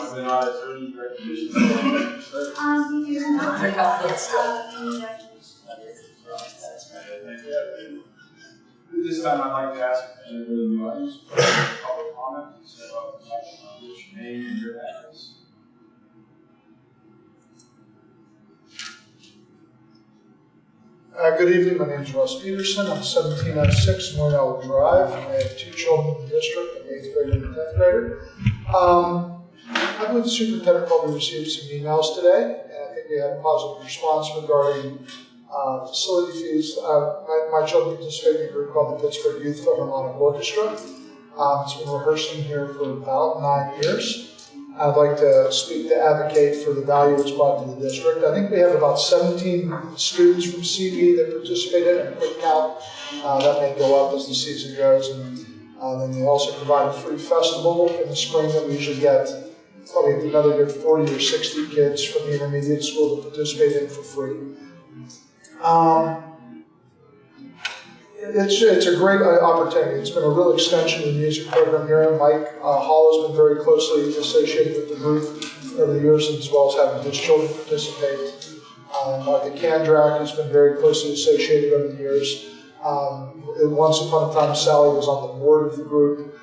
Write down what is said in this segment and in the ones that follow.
last. You want attorney recognition? Um, you do not. This. Any recognition. This time I'd like to ask anybody in the audience for public comment, so uh, which name and your address. Uh, good evening, my name is Russ Peterson, I'm seventeen oh six Mornell Drive, I have two children in the district, an eighth grader and a tenth grader. Um, I believe the superintendent probably received some emails today, and I think we had a positive response regarding, uh, facility fees. Uh, my, my children participate in a group called the Pittsburgh Youth Philharmonic Orchestra. Um, it's been rehearsing here for about nine years. I'd like to speak to advocate for the value it's brought to the district. I think we have about 17 students from CV that participate in a quick count. Uh, that may go up as the season goes. And uh, then they also provide a free festival in the spring that we usually get probably another good 40 or 60 kids from the intermediate school to participate in for free. Um, it's, it's a great uh, opportunity. It's been a real extension of the music program here. Mike uh, Hall has been very closely associated with the group over the years, as well as having his children participate. Um, Martha Kandrak has been very closely associated over the years. Um, once upon a time, Sally was on the board of the group.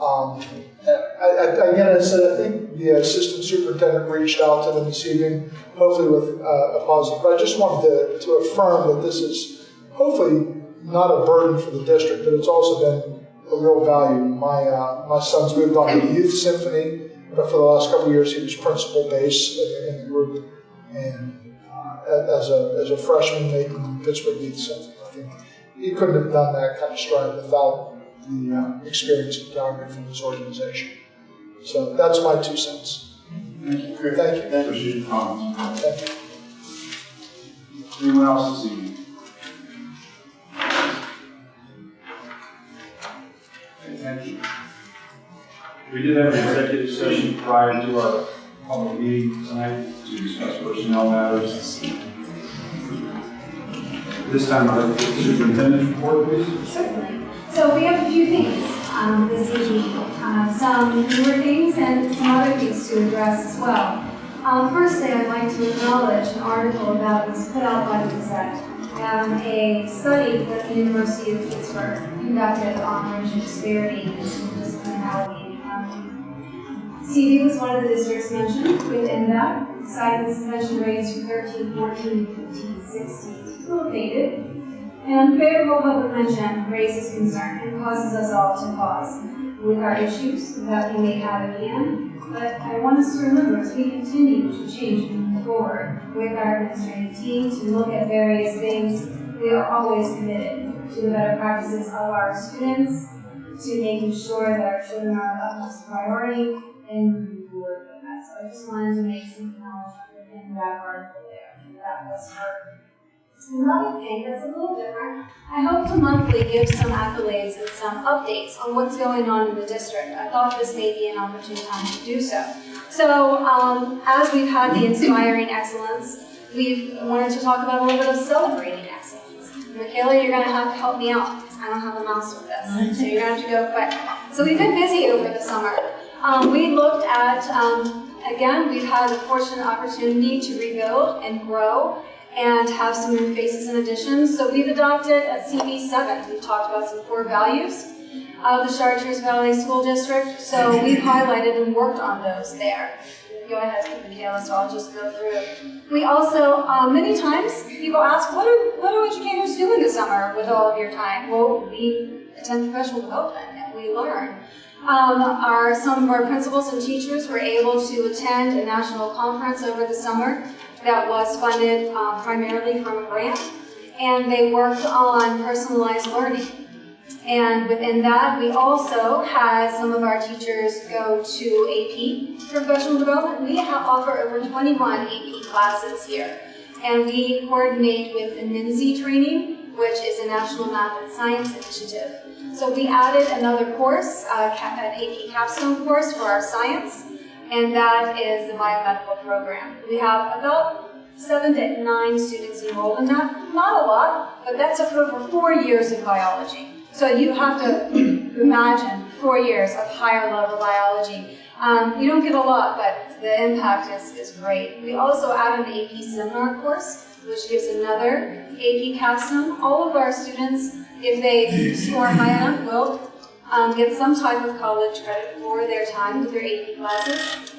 Um, I, I, again, I said, I think the assistant superintendent reached out to them this evening, hopefully with uh, a positive. But I just wanted to, to affirm that this is hopefully not a burden for the district, but it's also been a real value. My uh, my son's moved on to the youth symphony, but for the last couple of years he was principal bass in, in the group, and uh, as a as a freshman the Pittsburgh Youth Symphony, I think he couldn't have done that kind of stride without the uh, experience and calendar from his organization. So that's my two cents. Thank you. Thank you. Appreciate your comments. Thank you. Anyone else this evening? Attention. We did have an executive session prior to our public meeting tonight to discuss personnel matters. This time, I'd like to get the superintendent's report, please. Certainly. So we have a few things um, this evening, uh, some newer things and some other things to address as well. Um, firstly, I'd like to acknowledge an article that was put out by the Gazette, um, a study that the University of Pittsburgh conducted on racial disparity and discriminality. Um, CV was one of the districts mentioned within that, cited suspension rates for 13, 14, 15, 16, located. And favorable public mention raises concern and causes us all to pause with our issues that we may have at hand. But I want us to remember as we continue to change and move forward with our administrative team to look at various things, we are always committed to the better practices of our students, to making sure that our children are our utmost priority, and moving forward with that. So I just wanted to make some acknowledgement in that article there. That was heard. Another thing that's a little different, I hope to monthly give some accolades and some updates on what's going on in the district. I thought this may be an opportune time to do so. So, um, as we've had the Inspiring Excellence, we've wanted to talk about a little bit of celebrating excellence. Michaela, you're going to have to help me out because I don't have a mouse with this, so you're going to have to go quick. So we've been busy over the summer. Um, we looked at, um, again, we've had the fortunate opportunity to rebuild and grow and have some new faces and additions. So we've adopted a CV7. We've talked about some core values of the Chartiers Valley School District. So we've highlighted and worked on those there. Go ahead, Michaela, so I'll just go through. We also, uh, many times, people ask, what do, what do educators do in the summer with all of your time? Well, we attend professional development and we learn. Um, our, some of our principals and teachers were able to attend a national conference over the summer that was funded uh, primarily from a grant, and they worked on personalized learning. And within that, we also had some of our teachers go to AP professional development. We offer over 21 AP classes here. And we coordinate with the NIMSI training, which is a National Math and Science Initiative. So we added another course, uh, an AP capstone course for our science, and that is the biomedical program. We have about seven to nine students enrolled in that. Not a lot, but that's over four years of biology. So you have to imagine four years of higher level biology. Um, you don't get a lot, but the impact is, is great. We also add an AP seminar course, which gives another AP capstone. All of our students, if they score high enough, will um, get some type of college credit for their time with their AP classes.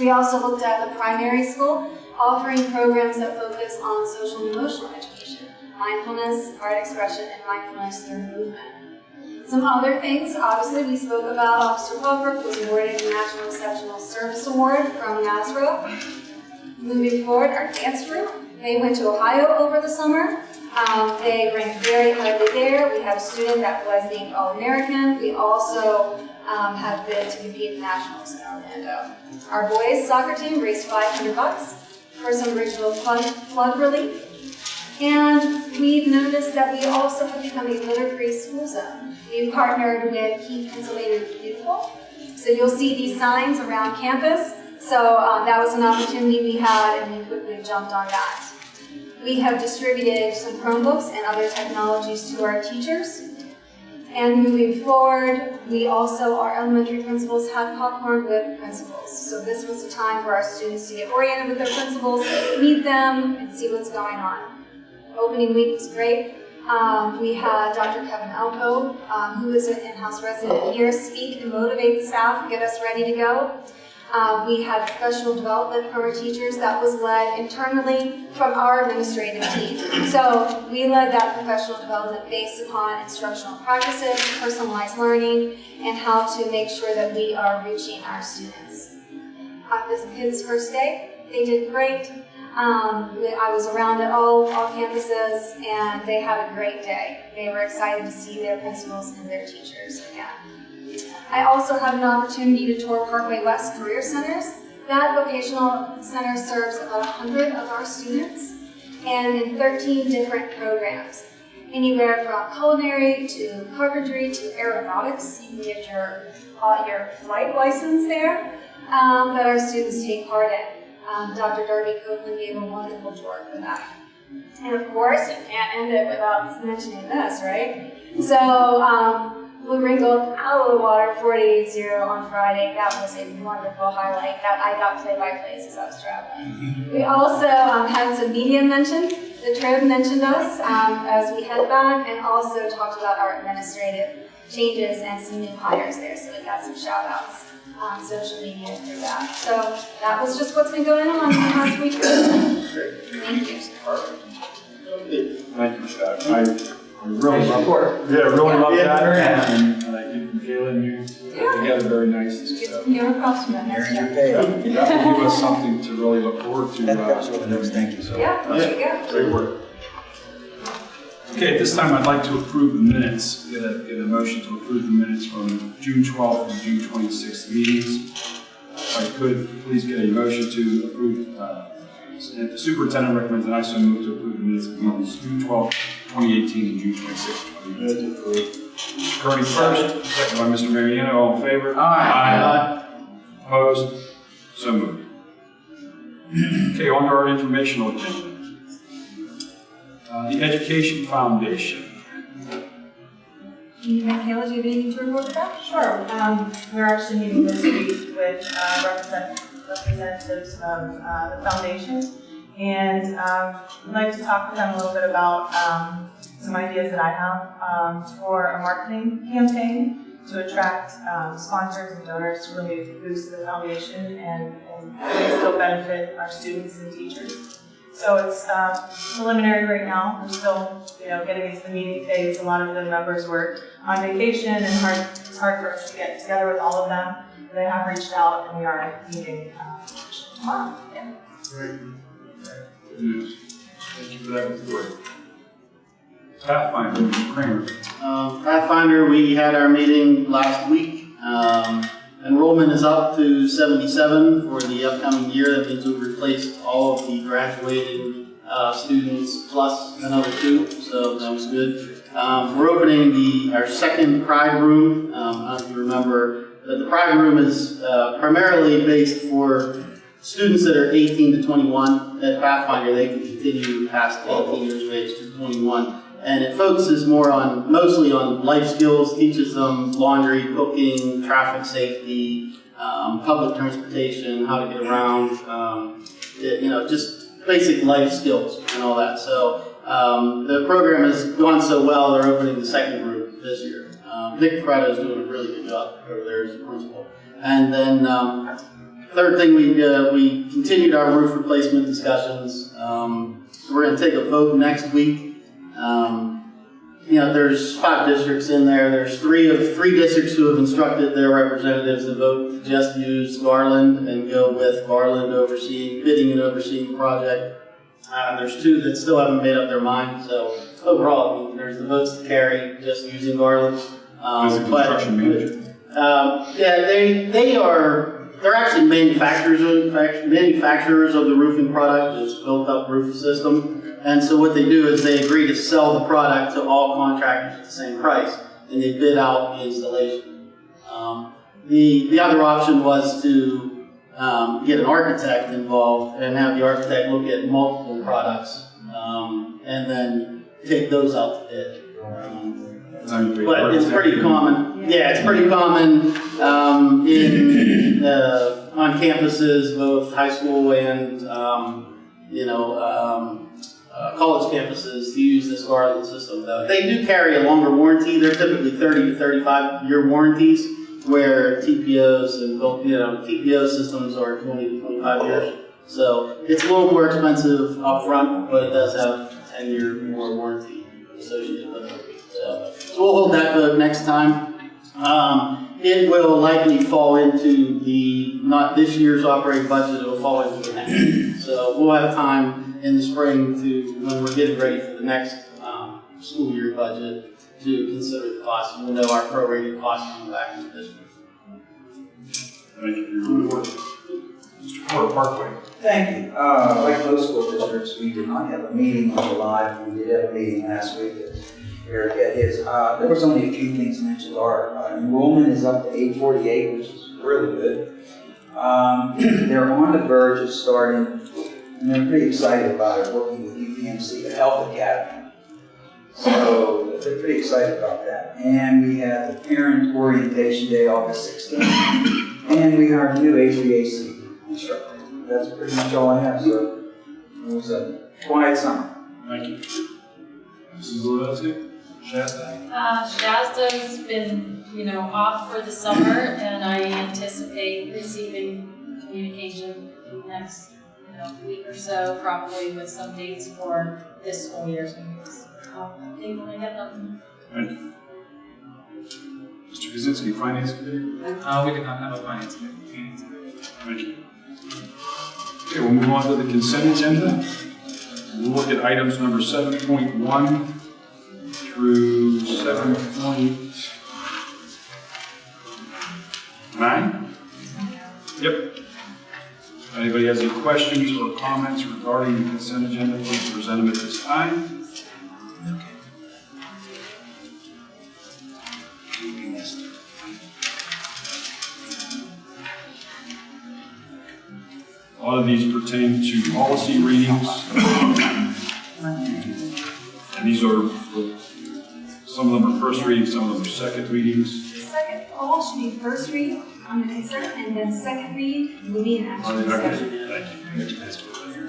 We also looked at the primary school, offering programs that focus on social and emotional education, mindfulness, art expression, and mindfulness through movement. Some other things, obviously, we spoke about Officer Puffer was awarded the National Exceptional Service Award from NASRO. Moving forward, our dance group, they went to Ohio over the summer. Um, they ranked very highly there. We have a student that was named All-American. We also um, have been to compete in nationals in Orlando. Our boys soccer team raised 500 bucks for some regional flood, flood relief. And we've noticed that we also have become a litter-free school zone. We've partnered with Keep Pennsylvania Beautiful. So you'll see these signs around campus. So um, that was an opportunity we had and we quickly jumped on that. We have distributed some Chromebooks and other technologies to our teachers. And moving forward, we also, our elementary principals had popcorn with principals. So this was a time for our students to get oriented with their principals, meet them, and see what's going on. Opening week was great. Um, we had Dr. Kevin Alpo, um, who is an in-house resident here, speak and motivate the staff, get us ready to go. Um, we had professional development for our teachers that was led internally from our administrative team. So we led that professional development based upon instructional practices, personalized learning, and how to make sure that we are reaching our students. On this kids' first day, they did great. Um, I was around at all, all campuses, and they had a great day. They were excited to see their principals and their teachers again. I also had an opportunity to tour Parkway West Career Centers. That vocational center serves about 100 of our students and in 13 different programs. Anywhere from culinary to carpentry to aeronautics. You can get your, uh, your flight license there um, that our students take part in. Um, Dr. Darby Copeland gave a wonderful tour for that. And of course, you can't end it without mentioning this, right? So, um, Blue Ring Gold out of the water 48-0 on Friday. That was a wonderful highlight. That I got play-by-plays as I was traveling. We also um, had some media mentions. The Trib mentioned us um, as we head back and also talked about our administrative changes and some new hires there. So we got some shout outs on social media through that. So that was just what's been going on the past week. Thank you. Thank you, Scott. I I really love, Report. yeah, really love Yeah, that. very And uh, you and you put together very nicely. Get So some new across from that next Earned year. your pay. that that will give us something to really look forward to. That uh, helps with thank you. So, Yeah, there you go. Great work. Okay, at this time, I'd like to approve the minutes, get a, get a motion to approve the minutes from June 12th and June 26th meetings. If I could, please get a motion to approve, uh, the superintendent recommends that I so move to approve the minutes of meetings June 12th, 2018 and June 26th, 2018. Mr. Kearney first, second by Mr. Mariano, all in favor? Aye. Opposed? So moved. Okay, on to our informational agenda. Uh, The Education Foundation. Michaela, do you have anything to report about? Sure. Um, we're actually meeting this week with uh, represent- representatives of uh, the foundation. And um, I'd like to talk with them a little bit about um, some ideas that I have um, for a marketing campaign to attract um, sponsors and donors to really boost the foundation and, and really still benefit our students and teachers. So it's uh, preliminary right now. We're still, you know, getting into the meeting phase. A lot of the members were on vacation and hard, it's hard for us to get together with all of them. They have reached out and we are meeting uh, tomorrow. Yeah. Good. Thank you for that report. Pathfinder, Mr. Kramer. Um, Pathfinder, we had our meeting last week. Um, enrollment is up to 77 for the upcoming year. That means we've replaced all of the graduating uh, students plus another two, so that was good. Um, we're opening the our second Pride Room. Um, I don't know if you remember, but the Pride Room is uh, primarily based for students that are 18 to 21. At Pathfinder, they can continue past 18 years of age to 21 and it focuses more on mostly on life skills, teaches them laundry, cooking, traffic safety, um, public transportation, how to get around, um, you know, just basic life skills and all that. So um, the program has gone so well, they're opening the second group this year. Um, Nick Freddo is doing a really good job over there as principal. And then um, third thing, we uh, we continued our roof replacement discussions. Um, we're going to take a vote next week um, you know, there's five districts in there. There's three of three districts who have instructed their representatives to vote to just use Garland and go with Garland overseeing, bidding and overseeing the project. Uh, there's two that still haven't made up their mind. So overall, I mean, there's the votes to carry just using Garland. Um, As a construction manager. um, yeah, they they are they're actually manufacturers of manufacturers of the roofing product. It's built up roof system, and so what they do is they agree to sell the product to all contractors at the same price, and they bid out the installation. Um, the the other option was to um, get an architect involved and have the architect look at multiple products, um, and then take those out to bid. But it's pretty common. Yeah, it's pretty common um, in uh, on campuses, both high school and um, you know um, uh, college campuses, to use this Garland system. Though they do carry a longer warranty. They're typically 30 to 35 year warranties, where TPOs and you know TPO systems are 20 to 25 years. So it's a little more expensive upfront, but it does have a 10 year more warranty associated with it. So, so we'll hold that vote next time. Um, it will likely fall into the, not this year's operating budget, it will fall into the next. So we'll have time in the spring to, when we're getting ready for the next, um, school year budget, to consider the cost. We'll know our prorated cost coming back to the district. Thank you for your. Mr. Porter, Parkway. Thank you. Uh, like most school districts, we did not have a meeting on July. We did have a meeting last week that Eric had his. Uh, there was only a few things mentioned. Our uh, enrollment is up to eight forty-eight, which is really good. Um, they're on the verge of starting, and they're pretty excited about it, working with UPMC, the Health Academy. So they're pretty excited about that. And we had the Parent Orientation Day, August 16th. And we hired a new HVAC instructor. That's pretty much all I have, so it was a quiet summer. Thank you. Mrs. Lewandowski? Shasta? Uh, Shasta been, you know, off for the summer, and I anticipate receiving communication in the next, you know, week or so, probably with some dates for this school year's meetings. I'll update when I get them. Thank you. Mr. Kaczynski, Finance Committee? Uh, we did not have a finance meeting. Thank you. Okay, we'll move on to the consent agenda. We'll look at items number seven point one through seven point nine. Yep. Anybody has any questions or comments regarding the consent agenda, please present them at this time. A lot of these pertain to policy readings. And these are, some of them are first readings, some of them are second readings. The second, all should be first read on the consent, and then second read, moving and action Okay, discussion. thank you.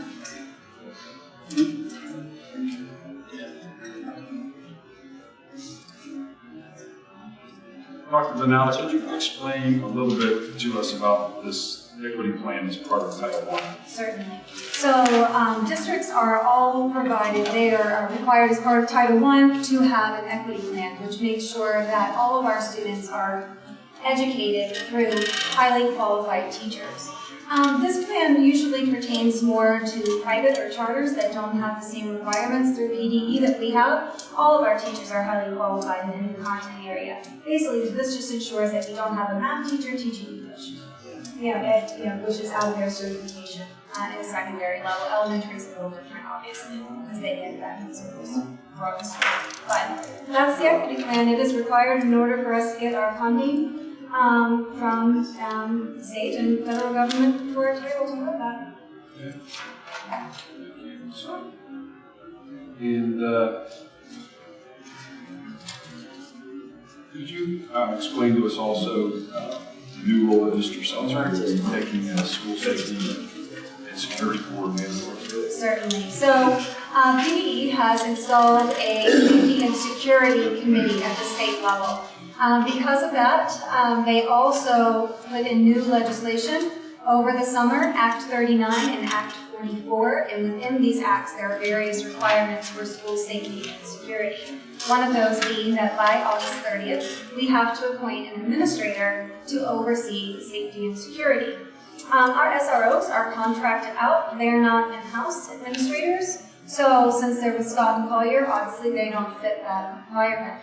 Dr. Vanatta, could you explain a little bit to us about this equity plan as part of Title I? Certainly. So um, districts are all provided, they are are required as part of Title I to have an equity plan, which makes sure that all of our students are educated through highly qualified teachers. Um, this plan usually pertains more to private or charters that don't have the same requirements through PDE that we have. All of our teachers are highly qualified in the content area. Basically, this just ensures that we don't have a math teacher teaching English. Yeah, you know, which is out of their certification uh, in a secondary level. Elementary is a little different, obviously, because they get that schools. But that's the equity plan. It is required in order for us to get our funding um, from um, state and federal government be able to live that. And, uh, could you, uh, explain to us also, uh, new role that Mr. Seltzer is taking as school safety and security coordinator? Certainly. So, um, PDE has installed a safety and security committee at the state level. Um, because of that, um, they also put in new legislation over the summer, Act 39 and Act 44. And within these acts, there are various requirements for school safety and security. One of those being that by August 30th, we have to appoint an administrator to oversee safety and security. Um, our SROs are contracted out. They're not in-house administrators. So since they're with Scott and Collier, obviously they don't fit that requirement.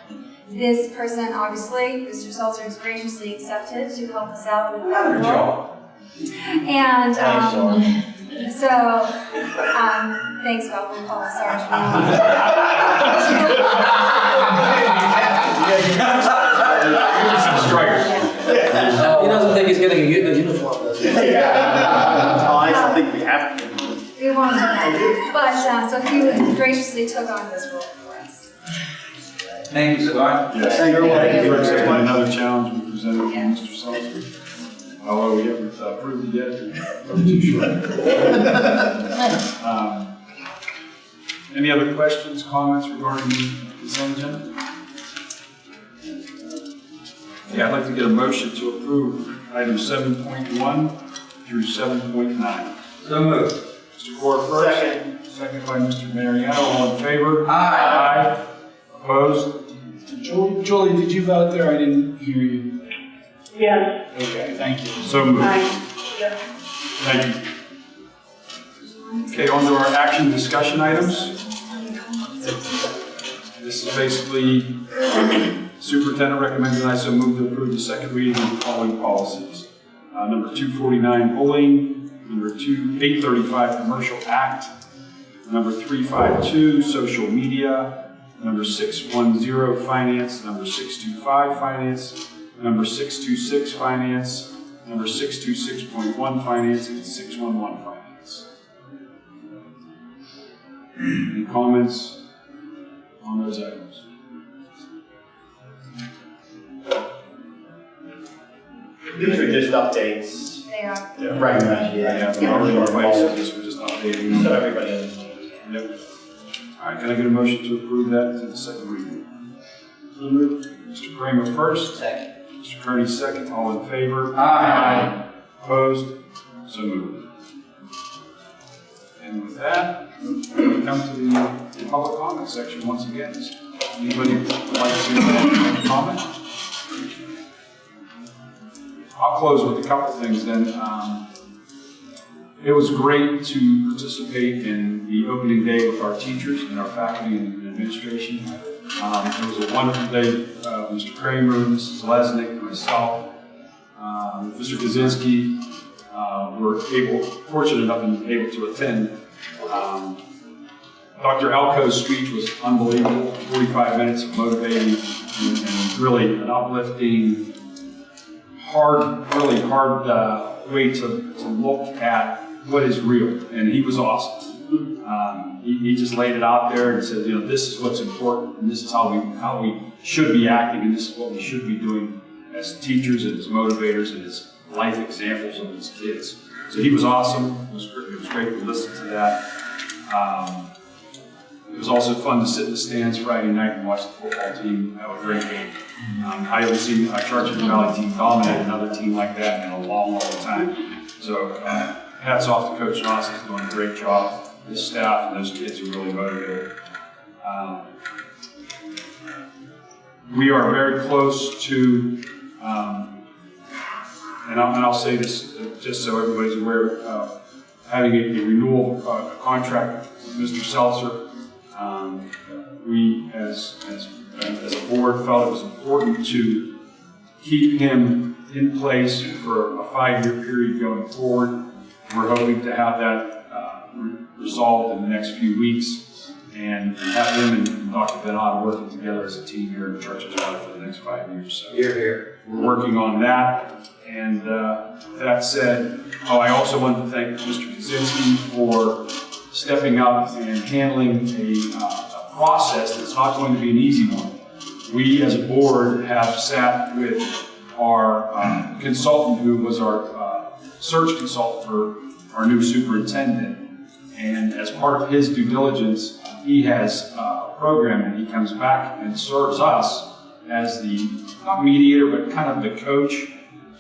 This person, obviously, Mr. Seltzer has graciously accepted to help us out with that role. And um, so, um, thanks, Bob, we'll call Sarge. Some strikers. He doesn't think he's getting a good uniform, does he? Oh, I don't think we have to. We won't do that. But, uh, so he graciously took on this role for us. Thank you, Scott. Yes. Thank you. Thank you for accepting another challenge we presented from Mr. Seltzer. Although we haven't uh, approved it yet, we're too short. Um, Any other questions, comments regarding the consent agenda? Yeah, I'd like to get a motion to approve items seven point one through seven point nine. So moved. Mr. Core first. Second. Second by Mr. Mariano, all in favor? Aye. Aye. Opposed? Julie, Julie, did you vote there? I didn't hear you. Yes. Okay, thank you. So moved. Thank you. Okay, on to our action discussion items. This is basically superintendent recommended I so move to approve the second reading of the following policies. Uh, number 249 bullying, number 2, 835 commercial act, number 352 social media, number 610 finance, number 625 finance, number 626 finance, number 626.1 finance, and 611 finance. Any comments on those items? These are just updates. They are. Yeah. Right. Yeah, we already replaced it, this we're just updating. So everybody understands. Yep. All right, can I get a motion to approve that to the second reading? Mr. Kramer first, Second. Mr. Kearney second, all in favor? Aye. Opposed? So moved. And with that, we come to the public comment section once again. Anybody would like to comment? I'll close with a couple things then. Um, It was great to participate in the opening day with our teachers and our faculty and administration. Um, It was a wonderful day. Uh, Mr. Kramer, Mrs. Lesnick, myself, um, Mr. Kaczynski uh, were able, fortunate enough and able to attend. Um, Dr. Alco's speech was unbelievable, 45 minutes of motivating and, and really an uplifting, hard, really hard uh, way to, to look at what is real. And he was awesome. Um, he, he just laid it out there and said, you know, this is what's important, and this is how we how we should be acting, and this is what we should be doing as teachers and as motivators and as life examples of these kids. So he was awesome. It was, it was great to listen to that. Um, it was also fun to sit in the stands Friday night and watch the football team have a great game. Um, I haven't seen a Chartiers Valley team dominate another team like that in a long, long time. So uh, hats off to Coach Johnson, he's doing a great job. His staff and those kids are really motivated. Um, we are very close to um, and I'll, and I'll say this, just so everybody's aware, uh, having a a renewal uh, contract with Mr. Seltzer, um, we, as, as, as a board, felt it was important to keep him in place for a five-year period going forward. We're hoping to have that re- resolved in the next few weeks and have him and Dr. Benoit working together as a team here in Church of Water for the next five years. So Here, here. we're working on that. And uh, that said, oh, I also want to thank Mr. Kaczynski for stepping up and handling a, uh, a process that's not going to be an easy one. We, as a board, have sat with our uh, consultant, who was our uh, search consultant for our new superintendent. And as part of his due diligence, he has uh, a program and he comes back and serves us as the, not mediator, but kind of the coach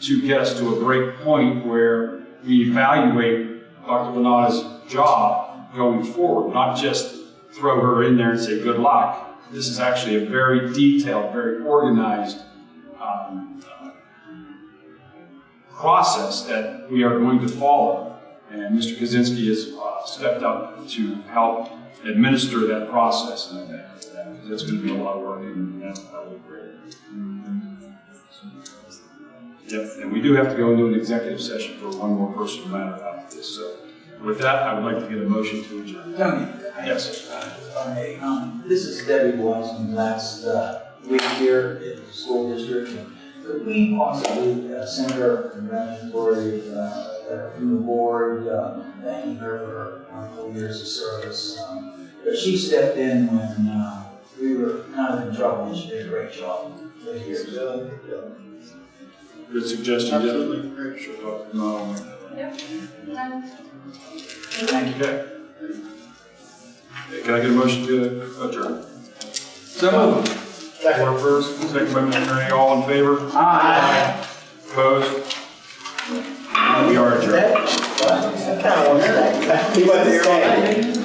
to get us to a great point where we evaluate Dr. Vanatta's job going forward, not just throw her in there and say good luck. This is actually a very detailed, very organized um, uh, process that we are going to follow. And Mr. Kaczynski has uh, stepped up to help administer that process, and I thank him for that, because it's going to be a lot of work, and that that will be great. Yep, and we do have to go into an executive session for one more personal matter after this, so with that, I would like to get a motion to adjourn. Tony. Yes. Hi, um, this is Debbie Watson, last, uh, week here at the school district. Could we possibly uh, send her a congratulatory, uh, letter from the board, uh, thanking her for her wonderful years of service? Um, But she stepped in when, uh, we were kind of in trouble, and she did a great job this year. So, Good suggestion, Jeff. Absolutely, great. Sure, Dr. Nolan. Done. Thank you. Okay. Okay, Can I get a motion to adjourn? So moved. Order first, second by Mr. Kearney, all in favor? Aye. Opposed? We are adjourned. Kind of wonder that.